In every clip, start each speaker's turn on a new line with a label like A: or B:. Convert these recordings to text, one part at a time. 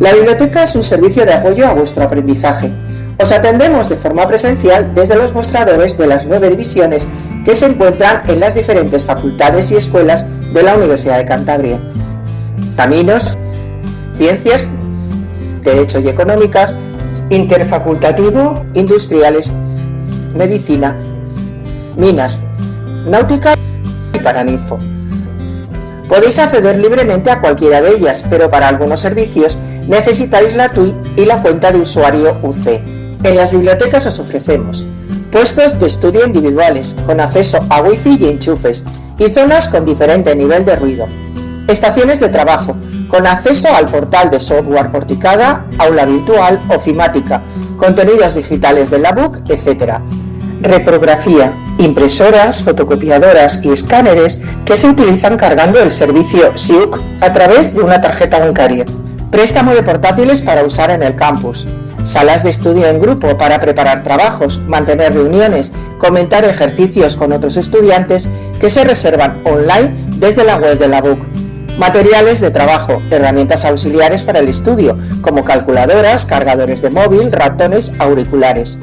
A: La biblioteca es un servicio de apoyo a vuestro aprendizaje. Os atendemos de forma presencial desde los mostradores de las nueve divisiones que se encuentran en las diferentes facultades y escuelas de la Universidad de Cantabria. Caminos, Ciencias, Derecho y Económicas, Interfacultativo, Industriales, Medicina, Minas, Náutica y Paraninfo. Podéis acceder libremente a cualquiera de ellas, pero para algunos servicios necesitáis la TUI y la cuenta de usuario UC. En las bibliotecas os ofrecemos puestos de estudio individuales, con acceso a wifi y enchufes, y zonas con diferente nivel de ruido. Estaciones de trabajo, con acceso al portal de software porticada, aula virtual, ofimática, contenidos digitales de la book, etc. Reprografía, impresoras, fotocopiadoras y escáneres que se utilizan cargando el servicio SIUC a través de una tarjeta bancaria. Préstamo de portátiles para usar en el campus. Salas de estudio en grupo para preparar trabajos, mantener reuniones, comentar ejercicios con otros estudiantes que se reservan online desde la web de la BUC. Materiales de trabajo, herramientas auxiliares para el estudio, como calculadoras, cargadores de móvil, ratones, auriculares.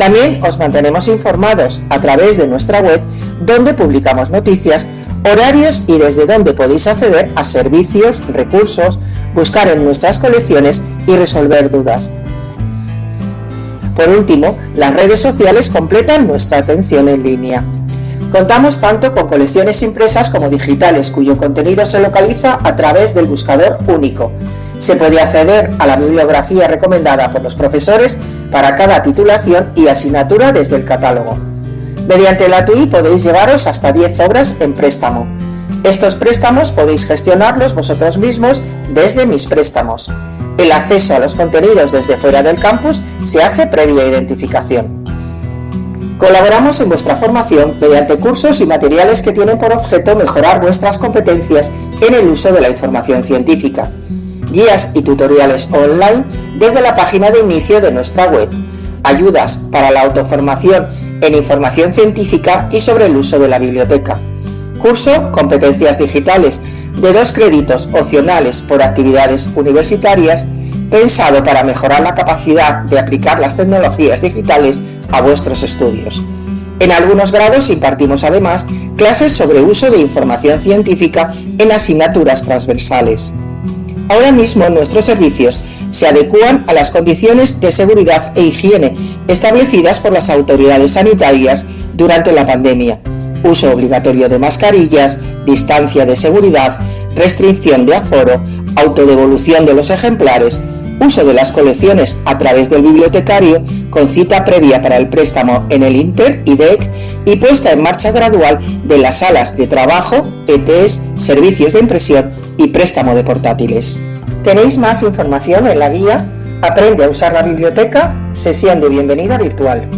A: También os mantenemos informados a través de nuestra web donde publicamos noticias, horarios y desde donde podéis acceder a servicios, recursos, buscar en nuestras colecciones y resolver dudas. Por último, las redes sociales completan nuestra atención en línea. Contamos tanto con colecciones impresas como digitales, cuyo contenido se localiza a través del buscador único. Se puede acceder a la bibliografía recomendada por los profesores para cada titulación y asignatura desde el catálogo. Mediante la TUI podéis llevaros hasta 10 obras en préstamo. Estos préstamos podéis gestionarlos vosotros mismos desde Mis Préstamos. El acceso a los contenidos desde fuera del campus se hace previa identificación. Colaboramos en vuestra formación mediante cursos y materiales que tienen por objeto mejorar vuestras competencias en el uso de la información científica. Guías y tutoriales online desde la página de inicio de nuestra web. Ayudas para la autoformación en información científica y sobre el uso de la biblioteca. Curso Competencias Digitales de dos créditos opcionales por actividades universitarias pensado para mejorar la capacidad de aplicar las tecnologías digitales a vuestros estudios. En algunos grados impartimos además clases sobre uso de información científica en asignaturas transversales. Ahora mismo nuestros servicios se adecúan a las condiciones de seguridad e higiene establecidas por las autoridades sanitarias durante la pandemia. Uso obligatorio de mascarillas, distancia de seguridad, restricción de aforo, autodevolución de los ejemplares, uso de las colecciones a través del bibliotecario con cita previa para el préstamo en el Inter, IDEC y puesta en marcha gradual de las salas de trabajo, ETS, servicios de impresión y préstamo de portátiles. Tenéis más información en la guía Aprende a usar la biblioteca, sesión de bienvenida virtual.